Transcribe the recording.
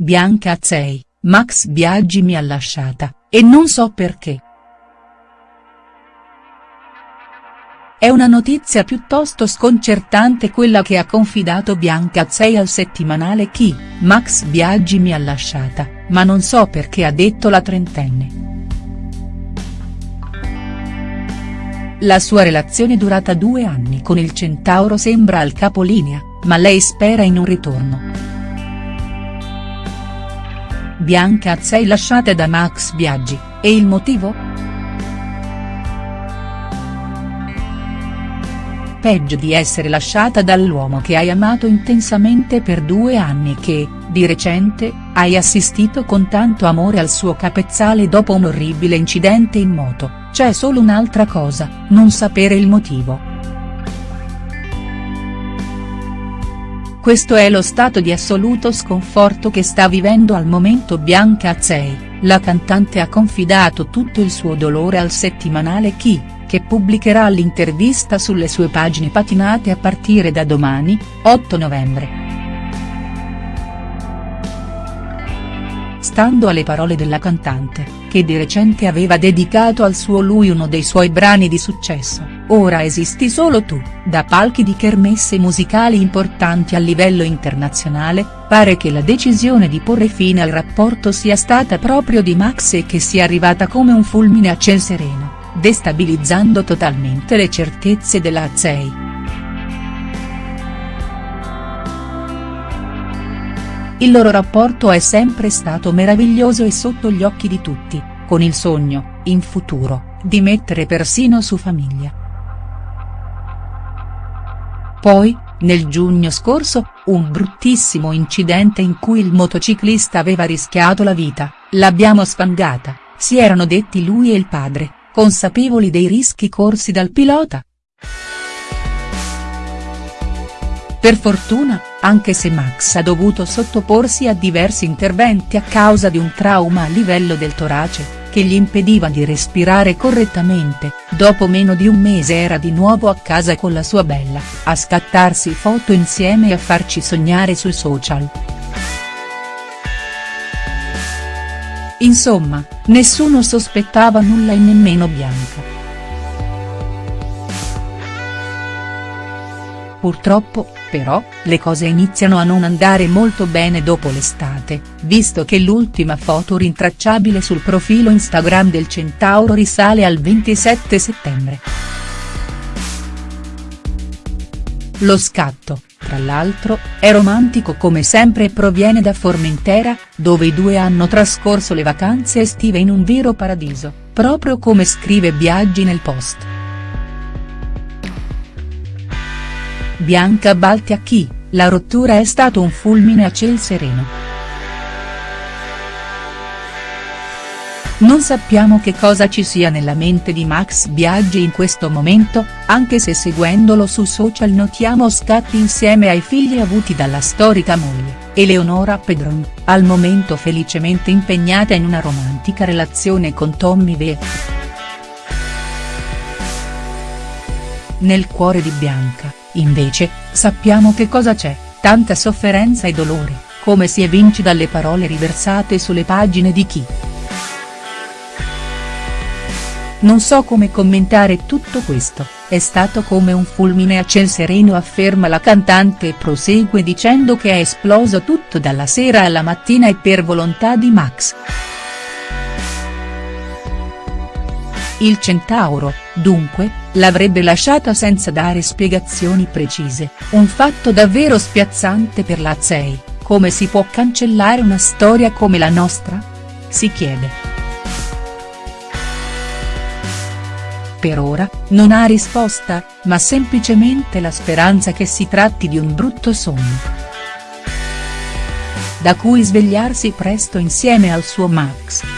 Bianca Azzei, Max Biaggi mi ha lasciata, e non so perché. È una notizia piuttosto sconcertante quella che ha confidato Bianca Azzei al settimanale Chi, Max Biaggi mi ha lasciata, ma non so perché ha detto la trentenne. La sua relazione durata due anni con il Centauro sembra al capolinea, ma lei spera in un ritorno. Bianca Azzei lasciata da Max Biaggi, e il motivo?. Peggio di essere lasciata dall'uomo che hai amato intensamente per due anni che, di recente, hai assistito con tanto amore al suo capezzale dopo un orribile incidente in moto, c'è solo un'altra cosa, non sapere il motivo. Questo è lo stato di assoluto sconforto che sta vivendo al momento Bianca Azzei, la cantante ha confidato tutto il suo dolore al settimanale Chi che pubblicherà l'intervista sulle sue pagine patinate a partire da domani, 8 novembre. Stando alle parole della cantante, che di recente aveva dedicato al suo lui uno dei suoi brani di successo, Ora esisti solo tu, da palchi di kermesse musicali importanti a livello internazionale, pare che la decisione di porre fine al rapporto sia stata proprio di Max e che sia arrivata come un fulmine a ciel sereno destabilizzando totalmente le certezze della Azzei. Il loro rapporto è sempre stato meraviglioso e sotto gli occhi di tutti, con il sogno, in futuro, di mettere persino su famiglia. Poi, nel giugno scorso, un bruttissimo incidente in cui il motociclista aveva rischiato la vita, l'abbiamo sfangata, si erano detti lui e il padre, consapevoli dei rischi corsi dal pilota. Per fortuna, anche se Max ha dovuto sottoporsi a diversi interventi a causa di un trauma a livello del torace, che gli impediva di respirare correttamente, dopo meno di un mese era di nuovo a casa con la sua bella, a scattarsi foto insieme e a farci sognare sui social. Insomma, nessuno sospettava nulla e nemmeno Bianca. Purtroppo, però, le cose iniziano a non andare molto bene dopo l'estate, visto che l'ultima foto rintracciabile sul profilo Instagram del Centauro risale al 27 settembre. Lo scatto, tra l'altro, è romantico come sempre e proviene da Formentera, dove i due hanno trascorso le vacanze estive in un vero paradiso, proprio come scrive Biaggi nel post. Bianca Balti a chi, la rottura è stato un fulmine a ciel sereno. Non sappiamo che cosa ci sia nella mente di Max Biaggi in questo momento, anche se seguendolo su social notiamo scatti insieme ai figli avuti dalla storica moglie, Eleonora Pedron, al momento felicemente impegnata in una romantica relazione con Tommy Ve. Nel cuore di Bianca, invece, sappiamo che cosa c'è, tanta sofferenza e dolore, come si evince dalle parole riversate sulle pagine di chi. Non so come commentare tutto questo, è stato come un fulmine a ciel sereno afferma la cantante e prosegue dicendo che è esploso tutto dalla sera alla mattina e per volontà di Max. Il Centauro, dunque, l'avrebbe lasciata senza dare spiegazioni precise, un fatto davvero spiazzante per la Zei, come si può cancellare una storia come la nostra? Si chiede. Per ora, non ha risposta, ma semplicemente la speranza che si tratti di un brutto sogno. Da cui svegliarsi presto insieme al suo Max.